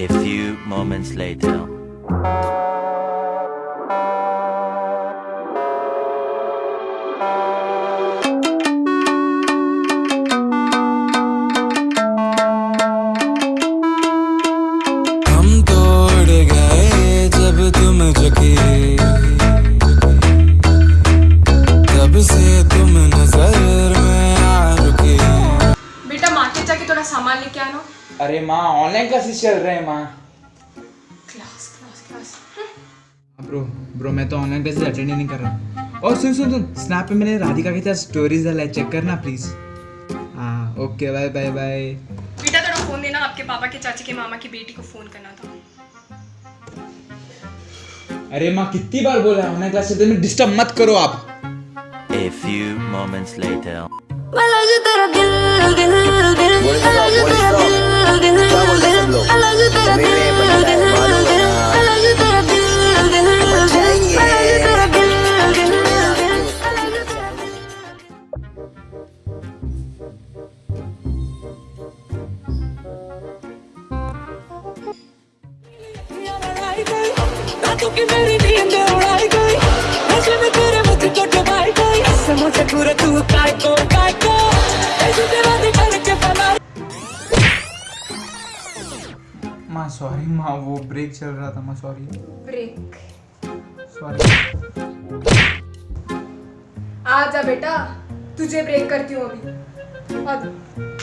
A few moments later. हम तोड़ गए जब तुम झुकी। तब से तुम नज़र में आ रुकी। बेटा मार्केट जाके थोड़ा सामान लेके आना। अरे माँ ऑनलाइन क्लासेस चल रहे हैं माँ? Class class class bro bro मैं तो ऑनलाइन क्लासेस अटेंड नहीं कर रहा और सुन सुन सुन स्नैप पे मैंने राधिका के साथ स्टोरीज डाला है चेक करना प्लीज़ हाँ ओके बाय बाय बाय बेटा थोड़ा फ़ोन देना आपके पापा के चाची के मामा की बेटी को फ़ोन करना था। अरे माँ कितनी बार बोला है ऑनलाइन क्लासेस में डिस्टर्ब मत करो आप। A few moments later. अलग तेरा दिल दिल। कि मेरी नींद उड़ाई गई। नशे में तेरे मुझ को डुबाई गई। ऐसे मुझे पूरा तू काय को काय को ऐसे तेरा दिखा के फला माँ सॉरी माँ वो ब्रेक चल रहा था माँ सॉरी ब्रेक। सॉरी आ जा बेटा तुझे ब्रेक करती हूँ अभी।